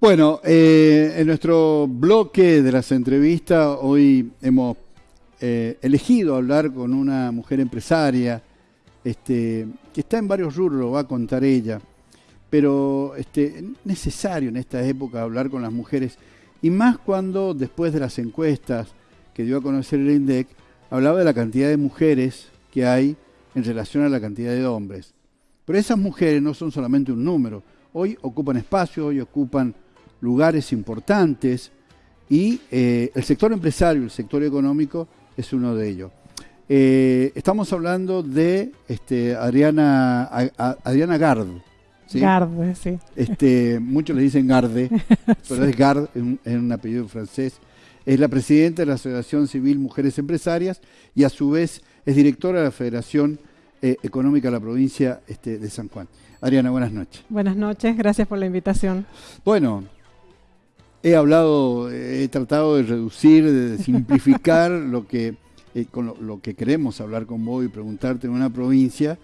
Bueno, eh, en nuestro bloque de las entrevistas hoy hemos eh, elegido hablar con una mujer empresaria este, que está en varios rubros, lo va a contar ella, pero este, necesario en esta época hablar con las mujeres y más cuando después de las encuestas que dio a conocer el INDEC, hablaba de la cantidad de mujeres que hay en relación a la cantidad de hombres. Pero esas mujeres no son solamente un número, hoy ocupan espacio, hoy ocupan lugares importantes y eh, el sector empresario, el sector económico es uno de ellos. Eh, estamos hablando de este, Adriana, Adriana Gard. Garde, sí. Este, muchos le dicen Garde, pero es Gard, es un, apellido francés. Es la presidenta de la Asociación Civil Mujeres Empresarias y a su vez es directora de la Federación eh, Económica de la provincia este, de San Juan. Adriana, buenas noches. Buenas noches, gracias por la invitación. Bueno, he hablado, he tratado de reducir, de simplificar lo que eh, con lo, que queremos hablar con vos y preguntarte en una provincia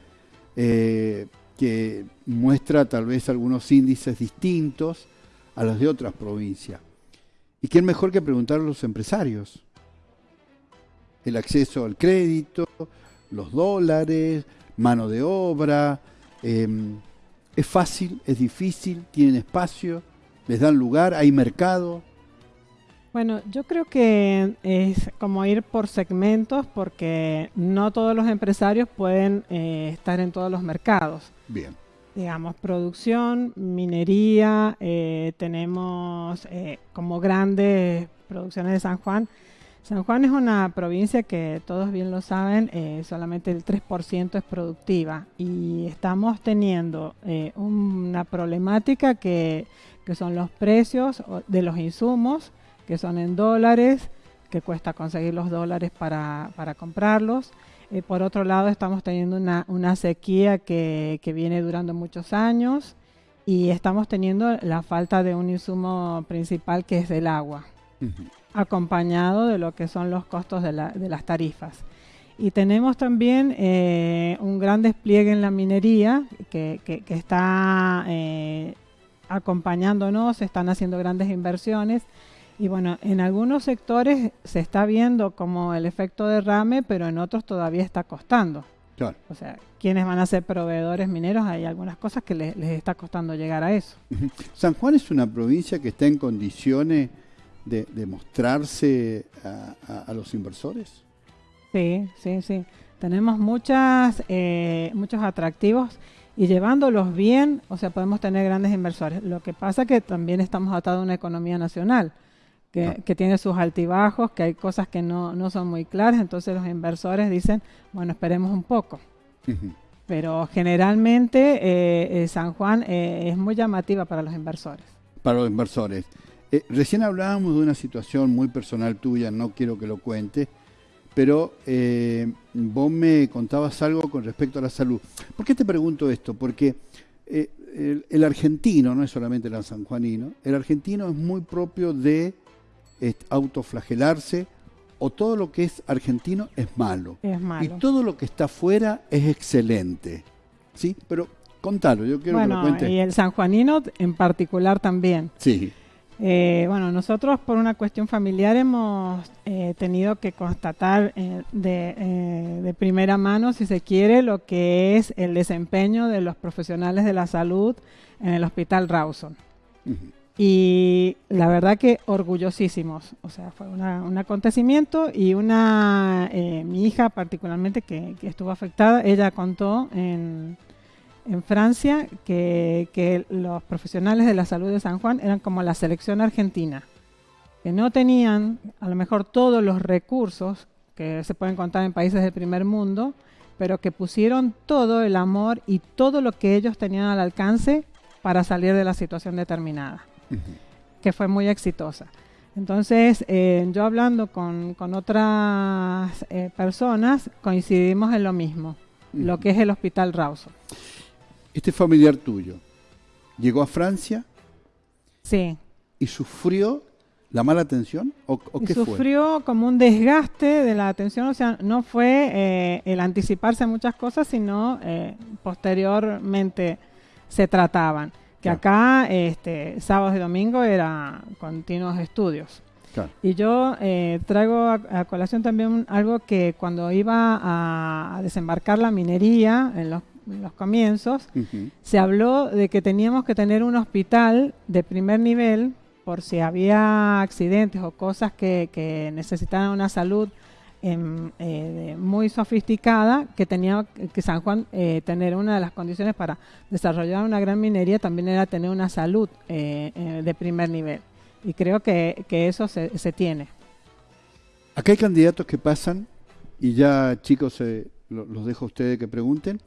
eh, que muestra tal vez algunos índices distintos a los de otras provincias. ¿Y quién mejor que preguntar a los empresarios? El acceso al crédito, los dólares, mano de obra. Em, ¿Es fácil? ¿Es difícil? ¿Tienen espacio? Les dan lugar, hay mercado. Bueno, yo creo que es como ir por segmentos porque no todos los empresarios pueden eh, estar en todos los mercados. Bien. Digamos, producción, minería, eh, tenemos eh, como grandes producciones de San Juan. San Juan es una provincia que todos bien lo saben, solamente el 3% es productiva y estamos teniendo una problemática que que son los precios de los insumos, que son en dólares, que cuesta conseguir los dólares para, comprarlos. Eh, por otro lado, estamos teniendo una, sequía que, viene durando muchos años y estamos teniendo la falta de un insumo principal que es el agua, acompañado de lo que son los costos de, las tarifas. Y tenemos también eh, un gran despliegue en la minería que, está eh, acompañándonos, se están haciendo grandes inversiones. Y bueno, en algunos sectores se está viendo como el efecto derrame, pero en otros todavía está costando. O sea, quienes van a ser proveedores mineros, hay algunas cosas que les, está costando llegar a eso. San Juan es una provincia que está en condiciones de, mostrarse a, los inversores. Sí, sí, sí. Tenemos muchas, eh, muchos atractivos y llevándolos bien, o sea, podemos tener grandes inversores. Lo que pasa es que también estamos atados a una economía nacional, que, ah. tiene sus altibajos, que hay cosas que no, son muy claras, entonces los inversores dicen, bueno, esperemos un poco. Pero generalmente eh, eh, San Juan eh, es muy llamativa para los inversores. Para los inversores. Recién hablábamos de una situación muy personal tuya, no quiero que lo cuentes, pero eh, vos me contabas algo con respecto a la salud. ¿Por qué te pregunto esto? Porque eh, el, argentino, no es solamente el sanjuanino, el argentino es muy propio de autoflagelarse o todo lo que es argentino es malo. Es malo. Y todo lo que está afuera es excelente. ¿Sí? Pero contalo, yo quiero que lo cuentes. Y el sanjuanino en particular también. Sí. Eh, bueno, nosotros por una cuestión familiar hemos eh, tenido que constatar eh, de, primera mano, si se quiere, lo que es el desempeño de los profesionales de la salud en el Hospital Rawson. Y la verdad que orgullosísimos, o sea, fue un acontecimiento y una, mi hija particularmente que estuvo afectada, ella contó en en Francia que, los profesionales de la salud de San Juan eran como la selección argentina, que no tenían a lo mejor todos los recursos que se pueden contar en países del primer mundo, pero que pusieron todo el amor y todo lo que ellos tenían al alcance para salir de la situación determinada, que fue muy exitosa. Entonces, eh, yo hablando con, otras eh, personas, coincidimos en lo mismo, lo que es el Hospital Rawson. Este familiar tuyo llegó a Francia. Sí. ¿Y sufrió la mala atención? ¿O, qué sufrió como un desgaste de la atención, o sea, no fue eh, el anticiparse a muchas cosas, sino eh, posteriormente se trataban. Que acá, este, sábados y domingos, era continuos estudios. Y yo eh, traigo a, colación también algo que cuando iba a, desembarcar la minería en los, comienzos, se habló de que teníamos que tener un hospital de primer nivel por si había accidentes o cosas que, que necesitaran una salud em, eh, muy sofisticada, que tenía que San Juan eh, tener una de las condiciones para desarrollar una gran minería también era tener una salud de primer nivel. Y creo que, eso se, tiene. Acá hay candidatos que pasan, y ya chicos los dejo a ustedes que pregunten,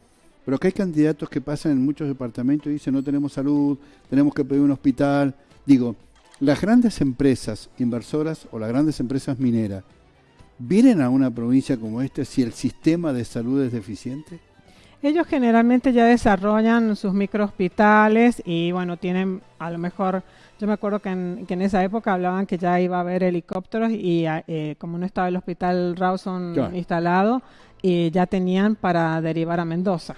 pero acá hay candidatos que pasan en muchos departamentos y dicen no tenemos salud, tenemos que pedir un hospital. Digo, las grandes empresas inversoras o las grandes empresas mineras, ¿vienen a una provincia como esta si el sistema de salud es deficiente? Ellos generalmente ya desarrollan sus microhospitales y bueno, tienen a lo mejor yo me acuerdo que en, esa época hablaban que ya iba a haber helicópteros y eh, como no estaba el hospital Rawson instalado, y ya tenían para derivar a Mendoza.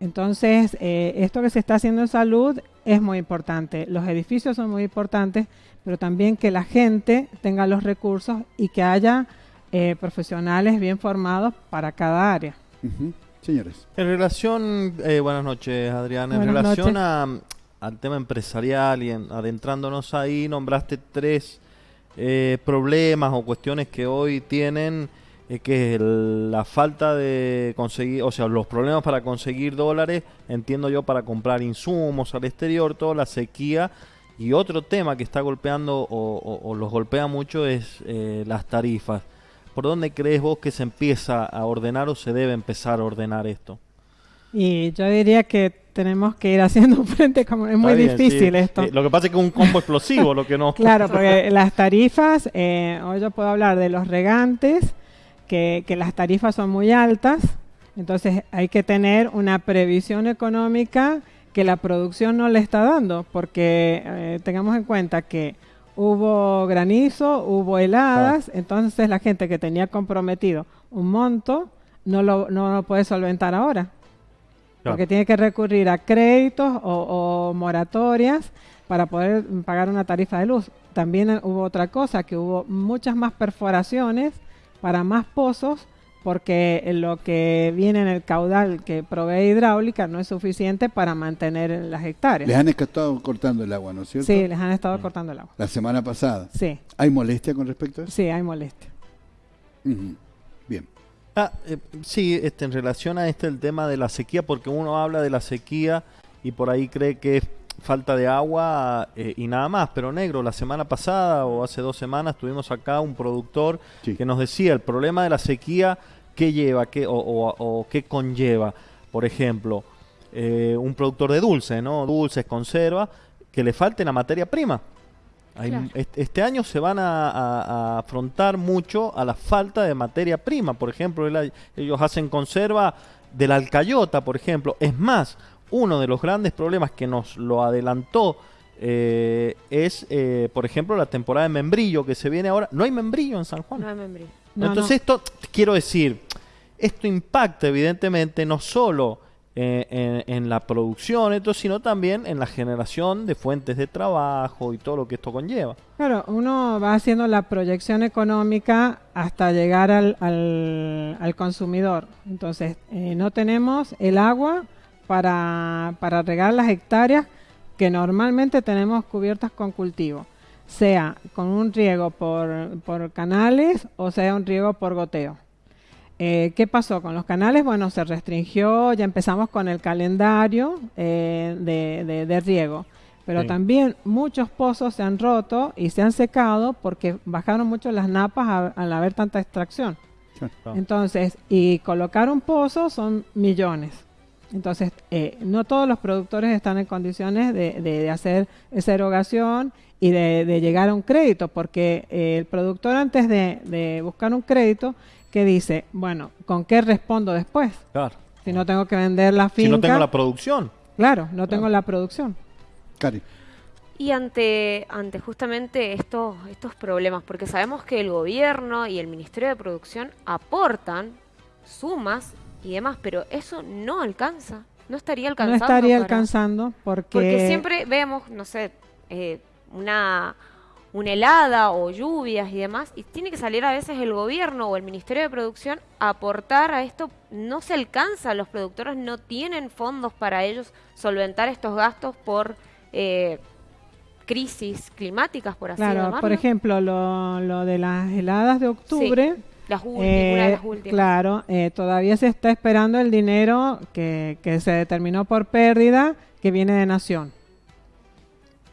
Entonces, eh, esto que se está haciendo en salud es muy importante. Los edificios son muy importantes, pero también que la gente tenga los recursos y que haya eh, profesionales bien formados para cada área. Señores. En relación, buenas noches Adrián, en relación a al tema empresarial y adentrándonos ahí, nombraste tres eh, problemas o cuestiones que hoy tienen, eh, que es la falta de conseguir, o sea, los problemas para conseguir dólares, entiendo yo, para comprar insumos al exterior, toda la sequía. Y otro tema que está golpeando o, los golpea mucho es eh, las tarifas. ¿Por dónde crees vos que se empieza a ordenar o se debe empezar a ordenar esto? Y yo diría que tenemos que ir haciendo frente como es muy difícil esto. Eh, lo que pasa es que es un combo explosivo lo que no. Claro, porque las tarifas, eh, hoy yo puedo hablar de los regantes, que, que las tarifas son muy altas, entonces hay que tener una previsión económica que la producción no le está dando, porque eh, tengamos en cuenta que hubo granizo, hubo heladas, entonces la gente que tenía comprometido un monto no lo, no lo puede solventar ahora. Porque tiene que recurrir a créditos o, moratorias para poder pagar una tarifa de luz. También hubo otra cosa, que hubo muchas más perforaciones para más pozos porque lo que viene en el caudal que provee hidráulica no es suficiente para mantener las hectáreas. Les han estado cortando el agua, ¿no es cierto? Sí, les han estado cortando el agua. La semana pasada. Sí. ¿Hay molestia con respecto a eso? Sí, hay molestia. Bien. Ah, eh, sí, este, en relación a este el tema de la sequía, porque uno habla de la sequía y por ahí cree que es falta de agua eh, y nada más, pero negro, la semana pasada o hace dos semanas tuvimos acá un productor que nos decía el problema de la sequía, qué lleva, qué, o, qué conlleva. Por ejemplo, eh, un productor de dulce, ¿no? Dulces, conserva, que le falte la materia prima este año se van a, afrontar mucho a la falta de materia prima. Por ejemplo, ellos hacen conserva de la alcayota, por ejemplo. Es más, uno de los grandes problemas que nos lo adelantó eh, es, eh, por ejemplo, la temporada de membrillo que se viene ahora. No hay membrillo en San Juan. No hay membrillo. Entonces esto, quiero decir, esto impacta evidentemente no solo eh, en, la producción, esto, sino también en la generación de fuentes de trabajo y todo lo que esto conlleva. Claro, uno va haciendo la proyección económica hasta llegar al, al, consumidor. Entonces, eh, no tenemos el agua para, para regar las hectáreas que normalmente tenemos cubiertas con cultivo, sea con un riego por, por canales o sea un riego por goteo. Eh, ¿Qué pasó con los canales? Bueno, se restringió, ya empezamos con el calendario eh, de, riego, pero también muchos pozos se han roto y se han secado porque bajaron mucho las napas al haber tanta extracción. Entonces, y colocar un pozo son millones. Entonces, eh, no todos los productores están en condiciones de, hacer esa erogación y de, llegar a un crédito, porque el productor antes de buscar un crédito que dice, bueno, ¿con qué respondo después? Claro. Si no tengo que vender la finca. Si no tengo la producción. Claro, no tengo la producción. Cari. Y ante, ante justamente estos, estos problemas, porque sabemos que el gobierno y el Ministerio de Producción aportan sumas y demás, pero eso no alcanza. no estaría No alcanzando. estaría para- alcanzando porque, Porque siempre vemos, no sé, eh, una, una helada o lluvias y demás, y tiene que salir a veces el gobierno o el Ministerio de Producción a aportar a esto. No se alcanza, los productores no tienen fondos para ellos solventar estos gastos por eh, crisis climáticas, por así claro, llamarlo. por ejemplo, lo, lo de las heladas de octubre, Las últimas, eh, una de las últimas. claro, eh, todavía se está esperando el dinero que, que se determinó por pérdida que viene de Nación.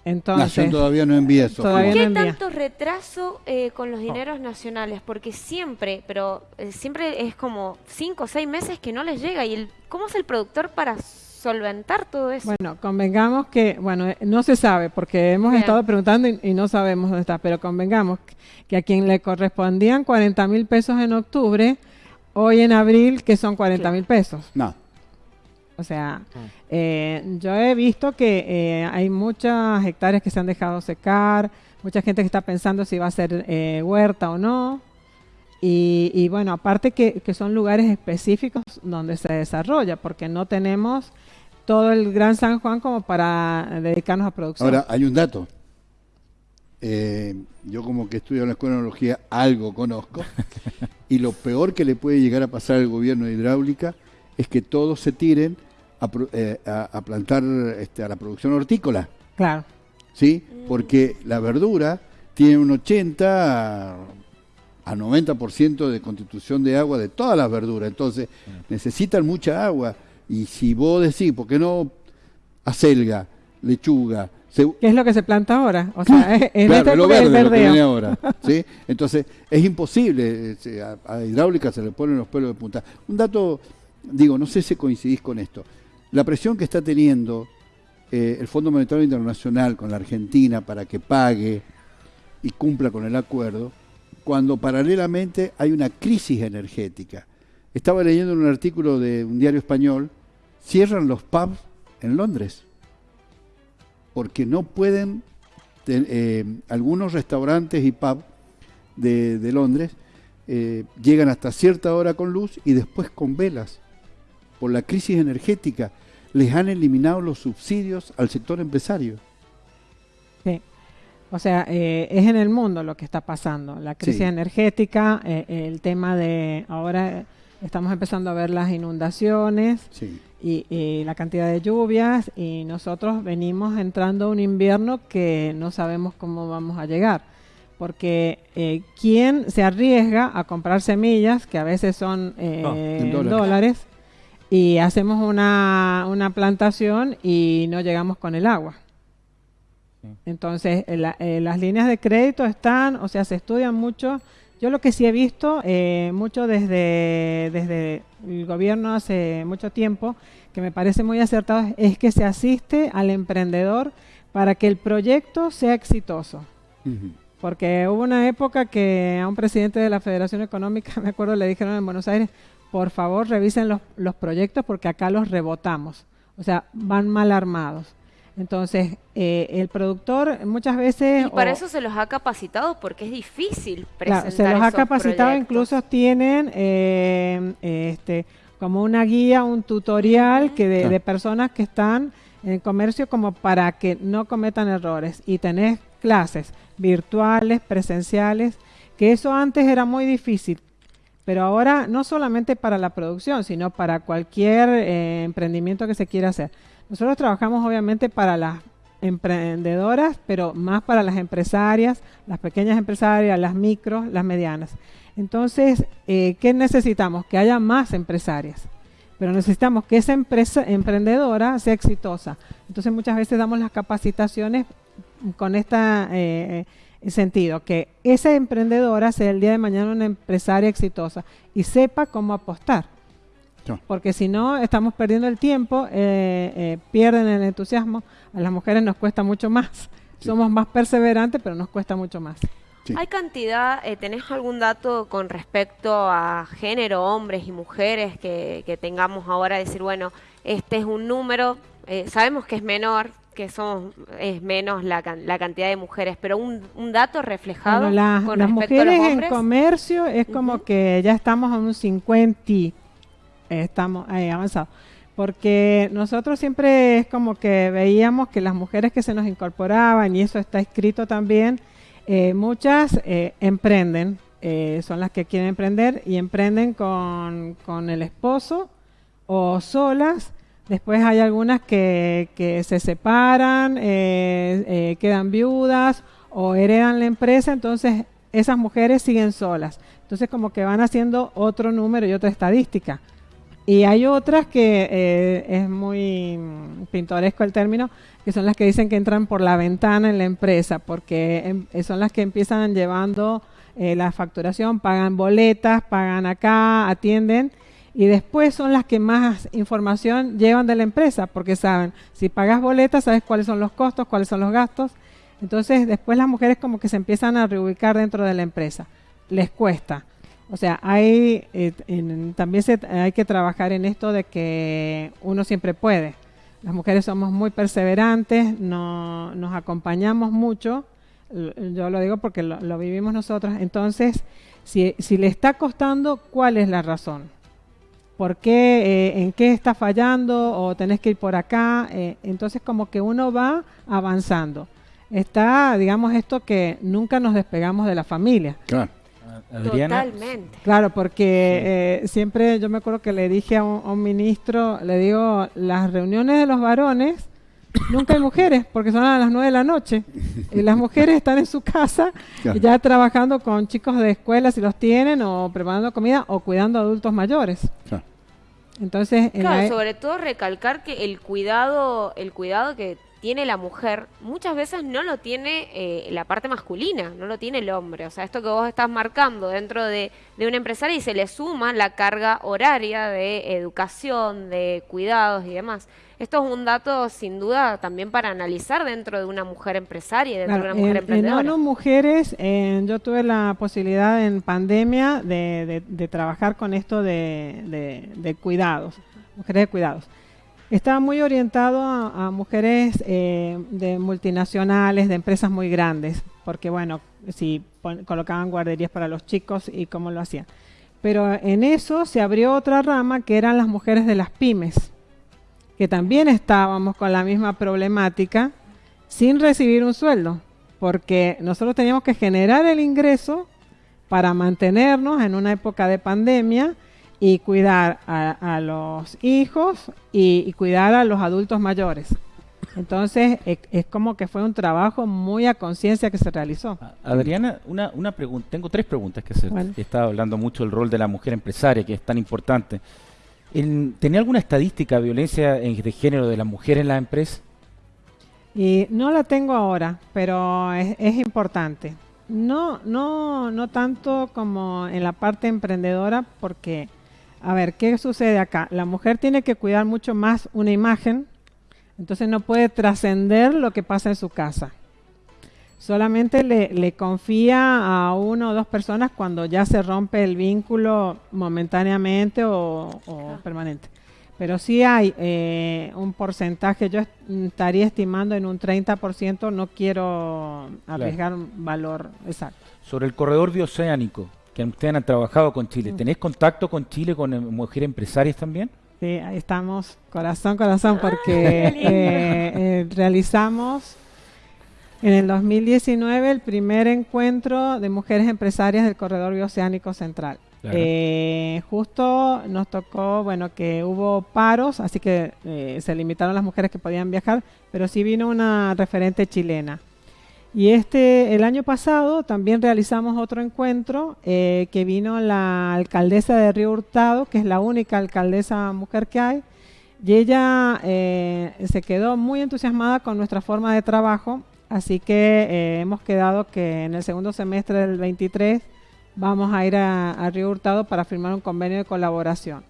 Entonces, Nación todavía no envía eso. ¿Qué no envía. tanto retraso eh, con los dineros nacionales? Porque siempre, pero eh, siempre es como cinco o seis meses que no les llega. ¿Y el, cómo es el productor para solventar todo eso? Bueno, convengamos que, bueno, eh, no se sabe porque hemos Bien. estado preguntando y, y no sabemos dónde está, pero convengamos que a quien le correspondían 40 mil pesos en octubre, hoy en abril, que son 40 mil pesos. No. O sea, eh, yo he visto que eh, hay muchas hectáreas que se han dejado secar, mucha gente que está pensando si va a ser eh, huerta o no. Y, y bueno, aparte que, que son lugares específicos donde se desarrolla, porque no tenemos todo el Gran San Juan como para dedicarnos a producción. Ahora, hay un dato. Eh, yo como que estudio en la escuela de enología, algo conozco. y lo peor que le puede llegar a pasar al gobierno de hidráulica es que todos se tiren a, eh, a- a plantar este, a la producción hortícola. claro. ¿sí? Porque la verdura tiene un 80 a, a 90% de constitución de agua de todas las verduras, entonces necesitan mucha agua. Y si vos decís, ¿por qué no acelga, lechuga? ceu- ¿Qué es lo que se planta ahora? O sea, es, en Claro, esta es lo el verde lo que verdeo. viene ahora. ¿sí? Entonces, es imposible. eh, se- A, a hidráulica se le ponen los pelos de punta. Un dato, digo, no sé si coincidís con esto. La presión que está teniendo eh, el Fondo Monetario Internacional con la Argentina para que pague y cumpla con el acuerdo, cuando paralelamente hay una crisis energética. Estaba leyendo en un artículo de un diario español, cierran los pubs en Londres porque no pueden, eh, algunos restaurantes y pubs de, de Londres eh, llegan hasta cierta hora con luz y después con velas. Por la crisis energética les han eliminado los subsidios al sector empresario. Sí. O sea, eh, es en el mundo lo que está pasando. La crisis Sí. energética, eh, el tema de ahora eh, estamos empezando a ver las inundaciones Sí. y, y la cantidad de lluvias y nosotros venimos entrando a un invierno que no sabemos cómo vamos a llegar. Porque eh, ¿quién se arriesga a comprar semillas que a veces son eh, en dólares. dólares y hacemos una, una plantación y no llegamos con el agua? Entonces, eh, la- eh, las líneas de crédito están, o sea, se estudian mucho. Yo lo que sí he visto, eh, mucho desde, desde el gobierno hace mucho tiempo, que me parece muy acertado, es que se asiste al emprendedor para que el proyecto sea exitoso. Porque hubo una época que a un presidente de la Federación Económica, me acuerdo, le dijeron en Buenos Aires, por favor revisen los, los proyectos porque acá los rebotamos. O sea, van mal armados. Entonces, eh, el productor muchas veces... Y para o- eso se los ha capacitado porque es difícil Claro, presentar se los ha capacitado, proyectos. incluso tienen eh, este, como una guía, un tutorial que de, Claro. de personas que están en comercio como para que no cometan errores. Y tenés clases virtuales, presenciales, que eso antes era muy difícil. Pero ahora no solamente para la producción, sino para cualquier eh, emprendimiento que se quiera hacer. Nosotros trabajamos obviamente para las emprendedoras, pero más para las empresarias, las pequeñas empresarias, las micros, las medianas. Entonces, eh, ¿qué necesitamos? Que haya más empresarias. Pero necesitamos que esa empresa emprendedora sea exitosa. Entonces, muchas veces damos las capacitaciones con este sentido, que esa emprendedora sea el día de mañana una empresaria exitosa y sepa cómo apostar. Porque si no, estamos perdiendo el tiempo, eh, eh, pierden el entusiasmo. A las mujeres nos cuesta mucho más. Sí. Somos más perseverantes, pero nos cuesta mucho más. Sí. ¿Hay cantidad, eh, tenés algún dato con respecto a género, hombres y mujeres que, que tengamos ahora? Decir, bueno, este es un número, eh, sabemos que es menor, que somos, es menos la, can- la cantidad de mujeres, pero un, un dato reflejado Bueno, las- con las respecto a los mujeres en hombres. comercio es como que ya estamos en un 50 y eh, estamos eh, avanzados. porque nosotros siempre es como que veíamos que las mujeres que se nos incorporaban, y eso está escrito también, eh, muchas eh, emprenden, eh, son las que quieren emprender y emprenden con, con el esposo o solas. Después hay algunas que, que se separan, quedan viudas o heredan la empresa, entonces esas mujeres siguen solas. Entonces como que van haciendo otro número y otra estadística. Y hay otras que eh, es muy pintoresco el término, que son las que dicen que entran por la ventana en la empresa, porque em, eh, son las que empiezan llevando eh, la facturación, pagan boletas, pagan acá, atienden, y después son las que más información llevan de la empresa, porque saben, si pagas boletas, sabes cuáles son los costos, cuáles son los gastos. Entonces después las mujeres como que se empiezan a reubicar dentro de la empresa. Les cuesta o sea, hay eh, también se, hay que trabajar en esto de que uno siempre puede. Las mujeres somos muy perseverantes, no, nos acompañamos mucho. Yo lo digo porque lo, vivimos nosotros. Entonces, si, si, le está costando, ¿cuál es la razón? ¿Por qué? Eh, ¿En qué está fallando? ¿O tenés que ir por acá? Eh, entonces, como que uno va avanzando. Está, digamos, esto que nunca nos despegamos de la familia. Claro Totalmente. Claro, porque eh, siempre yo me acuerdo que le dije a un, ministro, le digo, las reuniones de los varones, nunca hay mujeres, porque son a las nueve de la noche. Y las mujeres están en su casa ya trabajando con chicos de escuela si los tienen, o preparando comida, o cuidando a adultos mayores. Entonces, claro, sobre todo recalcar que el cuidado, el cuidado que tiene la mujer, muchas veces no lo tiene eh, la parte masculina, no lo tiene el hombre. O sea, esto que vos estás marcando dentro de, de una empresaria y se le suma la carga horaria de educación, de cuidados y demás. Esto es un dato sin duda también para analizar dentro de una mujer empresaria, dentro de una mujer emprendedora. En Mujeres, yo tuve la posibilidad en pandemia de, de, trabajar con esto de, de cuidados, mujeres de cuidados. Estaba muy orientado a, mujeres eh, de multinacionales, de empresas muy grandes, porque bueno, si colocaban guarderías para los chicos y cómo lo hacían. Pero en eso se abrió otra rama que eran las mujeres de las pymes, que también estábamos con la misma problemática sin recibir un sueldo, porque nosotros teníamos que generar el ingreso para mantenernos en una época de pandemia y cuidar a, los hijos y, cuidar a los adultos mayores. Entonces, es, como que fue un trabajo muy a conciencia que se realizó. Adriana, una, una pregunta, tengo tres preguntas que hacer. Estaba hablando mucho del rol de la mujer empresaria, que es tan importante. ¿Tenía alguna estadística de violencia de género de la mujer en la empresa? Y no la tengo ahora, pero es, es importante. No, no, no tanto como en la parte emprendedora, porque a ver, ¿qué sucede acá? La mujer tiene que cuidar mucho más una imagen, entonces no puede trascender lo que pasa en su casa. Solamente le, confía a una o dos personas cuando ya se rompe el vínculo momentáneamente o, permanente. Pero sí hay eh, un porcentaje, yo estaría estimando en un 30%, no quiero arriesgar un valor exacto. Sobre el corredor bioceánico, que ustedes han trabajado con Chile. ¿Tenés contacto con Chile, con eh, mujeres empresarias también? Sí, ahí estamos, corazón, corazón, ah, porque eh, eh, realizamos en el 2019 el primer encuentro de mujeres empresarias del Corredor Bioceánico Central. justo nos tocó, bueno, que hubo paros, así que se limitaron las mujeres que podían viajar, pero sí vino una referente chilena. Y este, el año pasado también realizamos otro encuentro eh, que vino la alcaldesa de Río Hurtado, que es la única alcaldesa mujer que hay, y ella eh, se quedó muy entusiasmada con nuestra forma de trabajo, así que eh, hemos quedado que en el segundo semestre del 23 vamos a ir a, Río Hurtado para firmar un convenio de colaboración.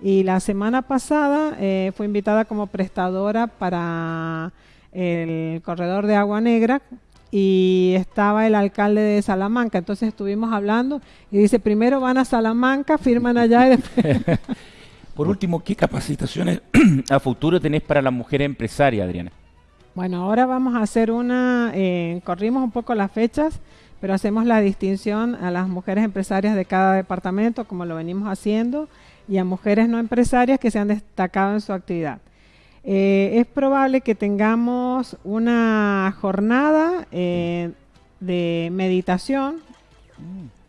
Y la semana pasada fue invitada como prestadora para el corredor de Agua Negra, y estaba el alcalde de Salamanca. Entonces estuvimos hablando y dice, primero van a Salamanca, firman allá y después... Por último, ¿qué capacitaciones a futuro tenés para la mujer empresaria, Adriana? Bueno, ahora vamos a hacer una, eh, corrimos un poco las fechas, pero hacemos la distinción a las mujeres empresarias de cada departamento, como lo venimos haciendo. y a mujeres no empresarias que se han destacado en su actividad. Eh, es probable que tengamos una jornada eh, de meditación,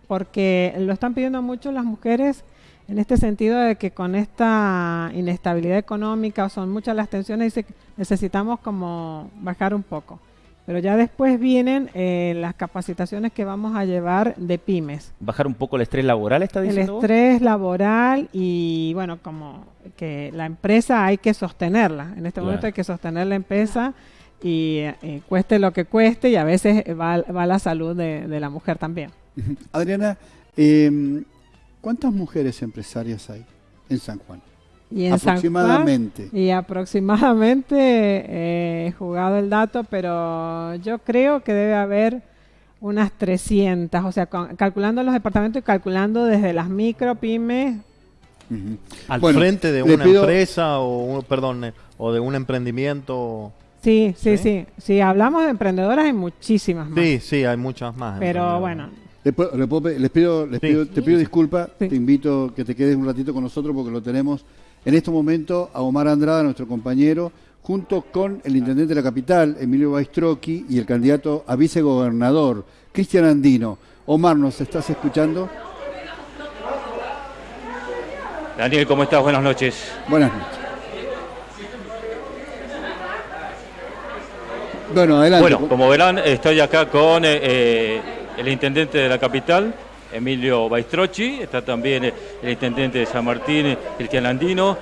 porque lo están pidiendo mucho las mujeres en este sentido de que con esta inestabilidad económica son muchas las tensiones y necesitamos como bajar un poco. Pero ya después vienen eh, las capacitaciones que vamos a llevar de pymes. ¿Bajar un poco el estrés laboral, está diciendo? El estrés laboral y, bueno, como que la empresa hay que sostenerla. En este momento hay que sostener la empresa y eh, cueste lo que cueste y a veces va, la salud de, la mujer también. Adriana, em, ¿cuántas mujeres empresarias hay en San Juan? Y aproximadamente. y aproximadamente eh, he jugado el dato, pero yo creo que debe haber unas 300, o sea, calculando los departamentos y calculando desde las micro, pymes. Al frente de una empresa o, perdón, eh, o de un emprendimiento. Sí, sí, sí, Si hablamos de emprendedoras hay muchísimas más. Sí, sí, hay muchas más. Pero bueno, les, pido, les pido, te pido disculpas, te invito que te quedes un ratito con nosotros porque lo tenemos en este momento a Omar Andrada, nuestro compañero, junto con el intendente de la capital, Emilio Baistrocchi, y el candidato a vicegobernador, Cristian Andino. Omar, ¿nos estás escuchando? Daniel, ¿cómo estás? Buenas noches. Buenas noches. Bueno, adelante. Bueno, como verán, estoy acá con eh, eh, el intendente de la capital, Emilio Baistrocchi, está también el intendente de San Martín, Cristian Andino.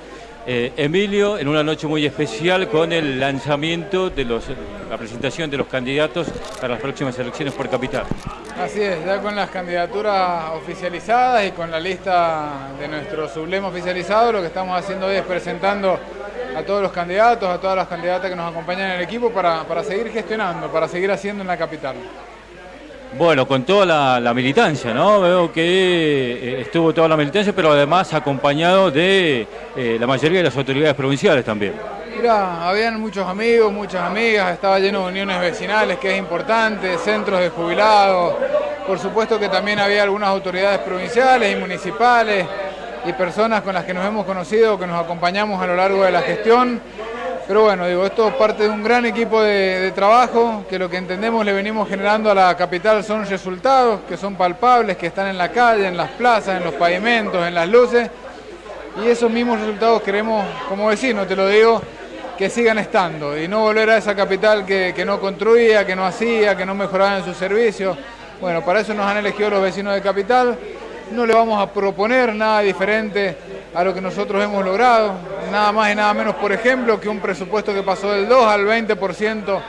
Eh, Emilio, en una noche muy especial con el lanzamiento de los, la presentación de los candidatos para las próximas elecciones por capital. Así es, ya con las candidaturas oficializadas y con la lista de nuestro sublema oficializado, lo que estamos haciendo hoy es presentando a todos los candidatos, a todas las candidatas que nos acompañan en el equipo para, para seguir gestionando, para seguir haciendo en la capital. Bueno, con toda la, militancia, ¿no? Veo que eh, estuvo toda la militancia, pero además acompañado de eh, la mayoría de las autoridades provinciales también. Mira, habían muchos amigos, muchas amigas, estaba lleno de uniones vecinales, que es importante, centros de jubilados. Por supuesto que también había algunas autoridades provinciales y municipales y personas con las que nos hemos conocido, que nos acompañamos a lo largo de la gestión. Pero bueno, digo, esto es parte de un gran equipo de, trabajo, que lo que entendemos le venimos generando a la capital son resultados que son palpables, que están en la calle, en las plazas, en los pavimentos, en las luces. Y esos mismos resultados queremos, como vecinos, te lo digo, que sigan estando y no volver a esa capital que, que no construía, que no hacía, que no mejoraba en sus servicios. Bueno, para eso nos han elegido los vecinos de capital. No le vamos a proponer nada diferente a lo que nosotros hemos logrado, nada más y nada menos, por ejemplo, que un presupuesto que pasó del 2 al 20%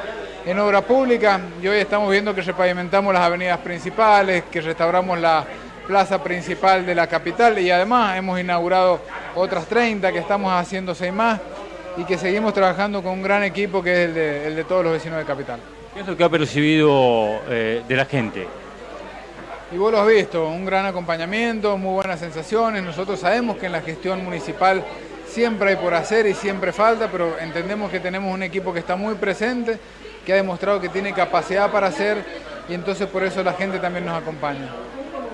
en obra pública y hoy estamos viendo que repavimentamos las avenidas principales, que restauramos la plaza principal de la capital y además hemos inaugurado otras 30 que estamos haciendo seis más y que seguimos trabajando con un gran equipo que es el de, todos los vecinos de Capital. ¿Qué es lo que ha percibido eh, de la gente? Y vos lo has visto, un gran acompañamiento, muy buenas sensaciones. Nosotros sabemos que en la gestión municipal siempre hay por hacer y siempre falta, pero entendemos que tenemos un equipo que está muy presente, que ha demostrado que tiene capacidad para hacer y entonces por eso la gente también nos acompaña.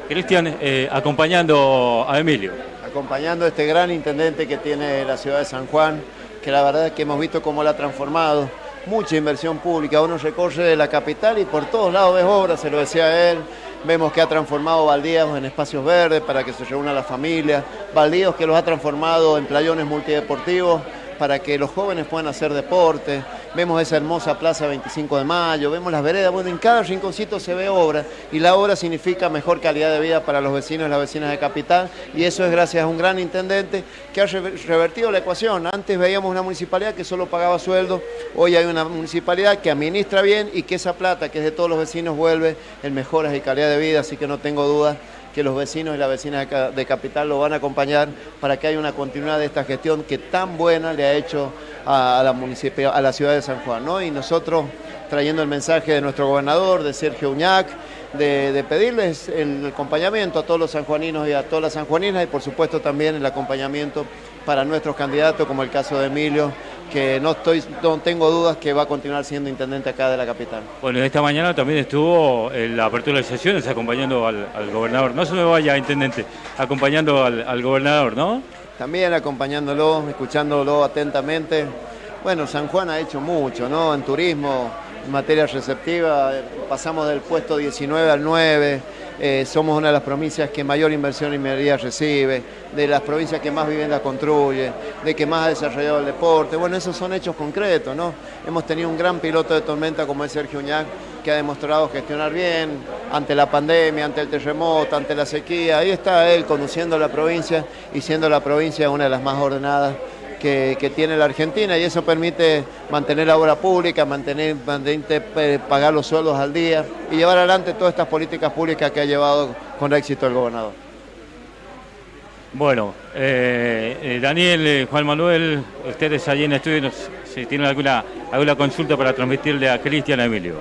Cristian, eh, acompañando a Emilio. Acompañando a este gran intendente que tiene la ciudad de San Juan, que la verdad es que hemos visto cómo la ha transformado. Mucha inversión pública, uno recorre de la capital y por todos lados ves obras, se lo decía él, Vemos que ha transformado baldíos en espacios verdes para que se reúna la familia, baldíos que los ha transformado en playones multideportivos para que los jóvenes puedan hacer deporte. Vemos esa hermosa plaza 25 de mayo, vemos las veredas, bueno, en cada rinconcito se ve obra y la obra significa mejor calidad de vida para los vecinos y las vecinas de Capital y eso es gracias a un gran intendente que ha revertido la ecuación. Antes veíamos una municipalidad que solo pagaba sueldo, hoy hay una municipalidad que administra bien y que esa plata que es de todos los vecinos vuelve en mejoras y calidad de vida, así que no tengo dudas que los vecinos y las vecinas de Capital lo van a acompañar para que haya una continuidad de esta gestión que tan buena le ha hecho a, la, a la ciudad de San Juan. ¿no? Y nosotros trayendo el mensaje de nuestro gobernador, de Sergio Uñac, de, pedirles el acompañamiento a todos los sanjuaninos y a todas las sanjuaninas y por supuesto también el acompañamiento para nuestros candidatos, como el caso de Emilio, que no, estoy, no tengo dudas que va a continuar siendo intendente acá de la capital. Bueno, esta mañana también estuvo en la apertura de sesiones acompañando al, gobernador. No se me vaya, intendente, acompañando al, gobernador, ¿no? también acompañándolo, escuchándolo atentamente. Bueno, San Juan ha hecho mucho, ¿no? En turismo, en materia receptiva, pasamos del puesto 19 al 9, eh, somos una de las provincias que mayor inversión minería recibe, de las provincias que más vivienda construye, de que más ha desarrollado el deporte. Bueno, esos son hechos concretos, ¿no? Hemos tenido un gran piloto de tormenta como es Sergio Uñac, que ha demostrado gestionar bien ante la pandemia, ante el terremoto, ante la sequía. Ahí está él conduciendo la provincia y siendo la provincia una de las más ordenadas que, tiene la Argentina y eso permite mantener la obra pública, mantener, eh, pagar los sueldos al día y llevar adelante todas estas políticas públicas que ha llevado con éxito el gobernador. Bueno, eh, eh, Daniel, Juan Manuel, ustedes allí en el estudio, si tienen alguna, alguna consulta para transmitirle a Cristian Emilio.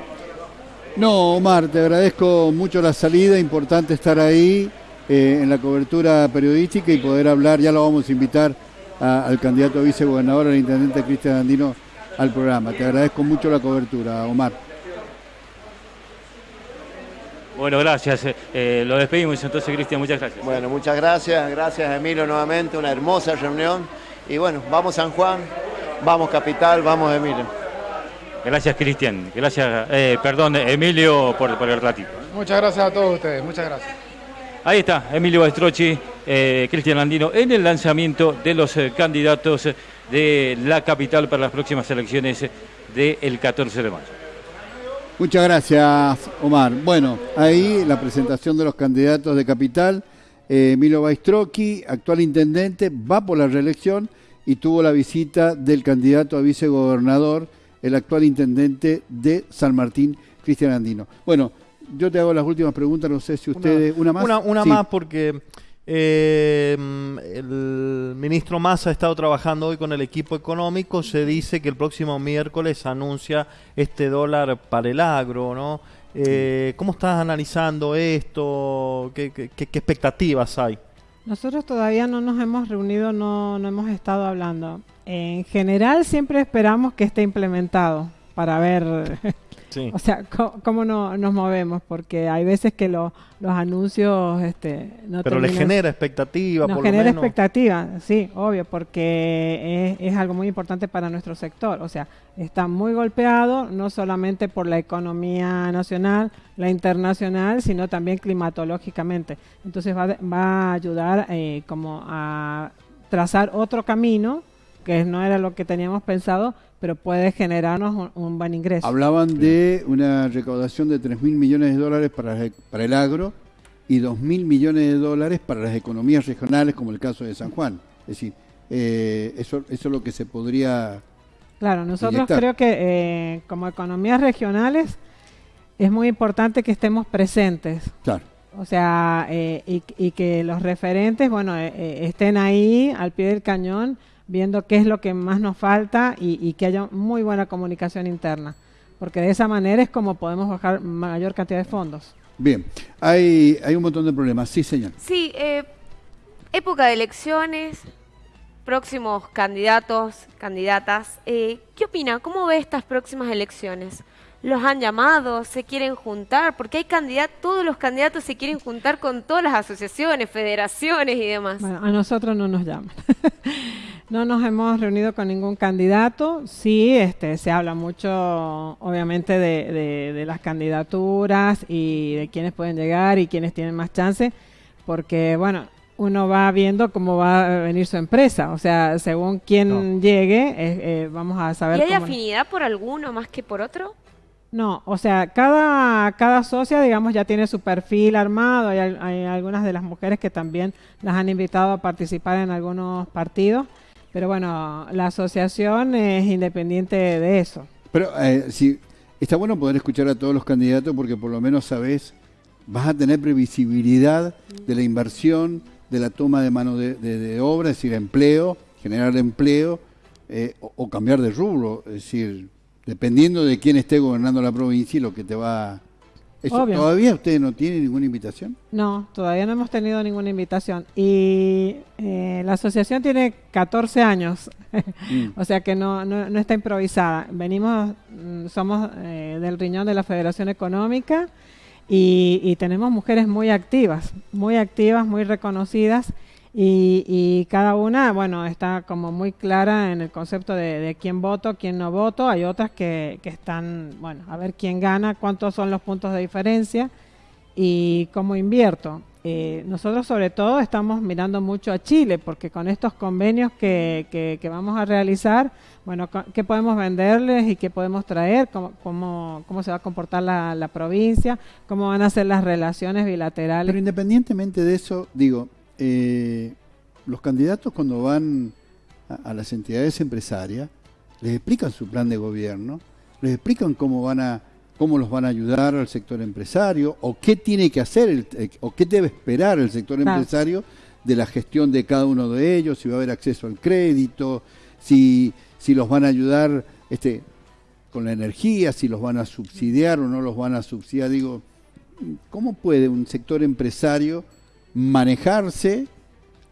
No, Omar, te agradezco mucho la salida, importante estar ahí en la cobertura periodística y poder hablar, ya lo vamos a invitar al candidato a vicegobernador, al intendente Cristian Andino, al programa. Te agradezco mucho la cobertura, Omar. Bueno, gracias. Eh, eh, lo despedimos entonces, Cristian. Muchas gracias. Bueno, muchas gracias. Gracias, Emilio, nuevamente. Una hermosa reunión. Y bueno, vamos San Juan, vamos Capital, vamos Emilio. Gracias, Cristian. Gracias, eh, perdón, Emilio, por, por el ratito. Muchas gracias a todos ustedes. Muchas gracias. Ahí está, Emilio Bastrocchi, eh, Cristian Andino, en el lanzamiento de los eh, candidatos de la capital para las próximas elecciones del 14 de mayo. Muchas gracias, Omar. Bueno, ahí la presentación de los candidatos de capital. Eh, Emilio Bastrocchi, actual intendente, va por la reelección y tuvo la visita del candidato a vicegobernador, el actual intendente de San Martín, Cristian Andino. Bueno, yo te hago las últimas preguntas, no sé si ustedes... ¿Una, más? Una, más porque eh, el ministro Massa ha estado trabajando hoy con el equipo económico. Se dice que el próximo miércoles anuncia este dólar para el agro, ¿no? Eh, ¿Cómo estás analizando esto? ¿Qué, qué, expectativas hay? Nosotros todavía no nos hemos reunido, no, no hemos estado hablando. En general siempre esperamos que esté implementado para ver O sea, ¿cómo, no, nos movemos? Porque hay veces que los anuncios este, no Pero le genera expectativa, nos genera expectativa, sí, obvio, porque es, algo muy importante para nuestro sector. O sea, está muy golpeado, no solamente por la economía nacional, la internacional, sino también climatológicamente. Entonces va, va a ayudar eh, como a trazar otro camino que no era lo que teníamos pensado, pero puede generarnos un, buen ingreso. Hablaban de una recaudación de 3 mil millones de dólares para, para el agro y 2 mil millones de dólares para las economías regionales, como el caso de San Juan. Es decir, eh, eso, eso es lo que se podría... Claro, nosotros creo que eh, como economías regionales es muy importante que estemos presentes. Claro. O sea, eh, y, y, que los referentes, bueno, estén ahí al pie del cañón viendo qué es lo que más nos falta y, que haya muy buena comunicación interna, porque de esa manera es como podemos bajar mayor cantidad de fondos. Bien, hay, hay un montón de problemas. Sí, señor. Sí, eh, época de elecciones, próximos candidatos, candidatas. Eh, ¿Qué opina? ¿Cómo ve estas próximas elecciones? Los han llamado, se quieren juntar, porque hay candidatos, todos los candidatos se quieren juntar con todas las asociaciones, federaciones y demás. Bueno, a nosotros no nos llaman. no nos hemos reunido con ningún candidato. Sí, este, se habla mucho, obviamente, de, de, las candidaturas y de quiénes pueden llegar y quiénes tienen más chance, porque, bueno, uno va viendo cómo va a venir su empresa. O sea, según quién llegue, eh, eh, vamos a saber. ¿Y hay afinidad por alguno más que por otro? No, o sea, cada, cada socia, digamos, ya tiene su perfil armado. Hay, hay, algunas de las mujeres que también las han invitado a participar en algunos partidos. Pero bueno, la asociación es independiente de eso. Pero eh, sí, está bueno poder escuchar a todos los candidatos porque por lo menos sabes, vas a tener previsibilidad de la inversión, de la toma de mano de, obra, es decir, empleo, generar empleo eh, o cambiar de rubro. Es decir, dependiendo de quién esté gobernando la provincia y lo que te va... ¿Todavía ustedes no tienen ninguna invitación? No, todavía no hemos tenido ninguna invitación. Y eh, la asociación tiene 14 años, mm. o sea que no, no, está improvisada. Venimos, mm, somos eh, del riñón de la Federación Económica y, y tenemos mujeres muy activas, muy activas, muy reconocidas Y, cada una, bueno, está como muy clara en el concepto de, quién voto, quién no voto. Hay otras que, que, están, bueno, a ver quién gana, cuántos son los puntos de diferencia y cómo invierto. Eh, nosotros sobre todo estamos mirando mucho a Chile porque con estos convenios que, que, vamos a realizar, bueno, qué podemos venderles y qué podemos traer, cómo, cómo, cómo se va a comportar la, la, provincia, cómo van a ser las relaciones bilaterales. Pero independientemente de eso, digo, eh, los candidatos cuando van a, las entidades empresarias, les explican su plan de gobierno, les explican cómo van a cómo los van a ayudar al sector empresario o qué tiene que hacer el, eh, o qué debe esperar el sector empresario de la gestión de cada uno de ellos, si va a haber acceso al crédito, si, si los van a ayudar este, con la energía, si los van a subsidiar o no los van a subsidiar. Digo, ¿cómo puede un sector empresario manejarse,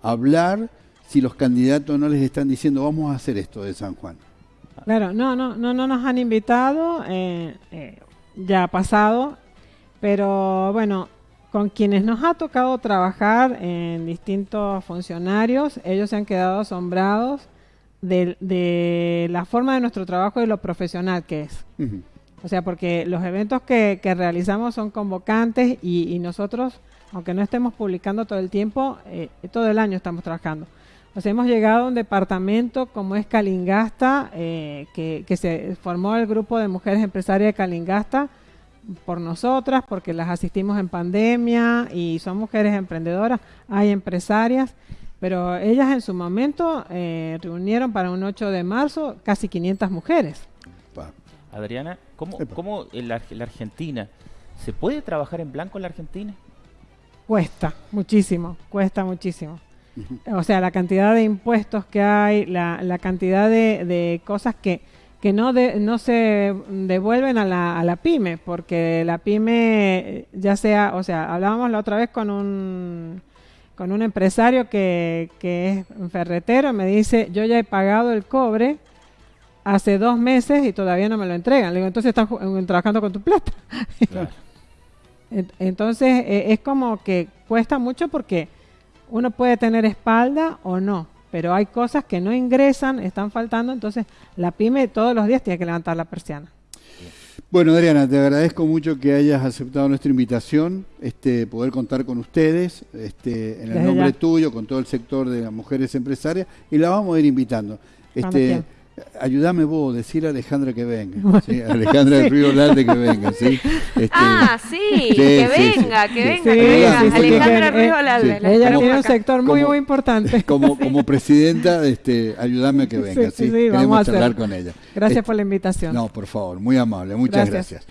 hablar, si los candidatos no les están diciendo vamos a hacer esto de San Juan. Claro, no, no, no, no nos han invitado, eh, eh, ya ha pasado, pero bueno, con quienes nos ha tocado trabajar en distintos funcionarios, ellos se han quedado asombrados de, la forma de nuestro trabajo y lo profesional que es. O sea, porque los eventos que, realizamos son convocantes y nosotros aunque no estemos publicando todo el tiempo, eh, todo el año estamos trabajando. O sea, hemos llegado a un departamento como es Calingasta, eh, que, se formó el grupo de mujeres empresarias de Calingasta por nosotras, porque las asistimos en pandemia y son mujeres emprendedoras, hay empresarias, pero ellas en su momento eh, reunieron para un 8 de marzo casi 500 mujeres. Adriana, ¿cómo, cómo en la Argentina, ¿se puede trabajar en blanco en la Argentina? Cuesta muchísimo, cuesta muchísimo. O sea, la cantidad de impuestos que hay, la, la cantidad de, de, cosas que, que no, no se devuelven a la, a la pyme, porque la pyme, ya sea, o sea, hablábamos la otra vez con un, con un empresario que, que es un ferretero, me dice, yo ya he pagado el cobre hace dos meses y todavía no me lo entregan. Le digo, entonces están trabajando con tu plata. Entonces e, es como que cuesta mucho porque uno puede tener espalda o no, pero hay cosas que no ingresan, están faltando, entonces la pyme todos los días tiene que levantar la persiana. Bueno, Adriana, te agradezco mucho que hayas aceptado nuestra invitación, este, poder contar con ustedes, este, en el nombre tuyo, con todo el sector de las mujeres empresarias, y la vamos a ir invitando. Este, ayúdame vos, decir a Alejandra que venga. ¿sí? Alejandra del Río Lalde que venga, ¿sí? Este, ah, sí, que, venga, que venga, que venga. Alejandra del Río Lalde. Ella tiene un sector muy, muy importante. Como, como presidenta, este, ayúdame a que venga, ¿sí? Queremos charlar con ella. Gracias por la invitación. No, por favor, muy amable, muchas gracias.